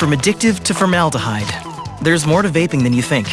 From addictive to formaldehyde, there's more to vaping than you think.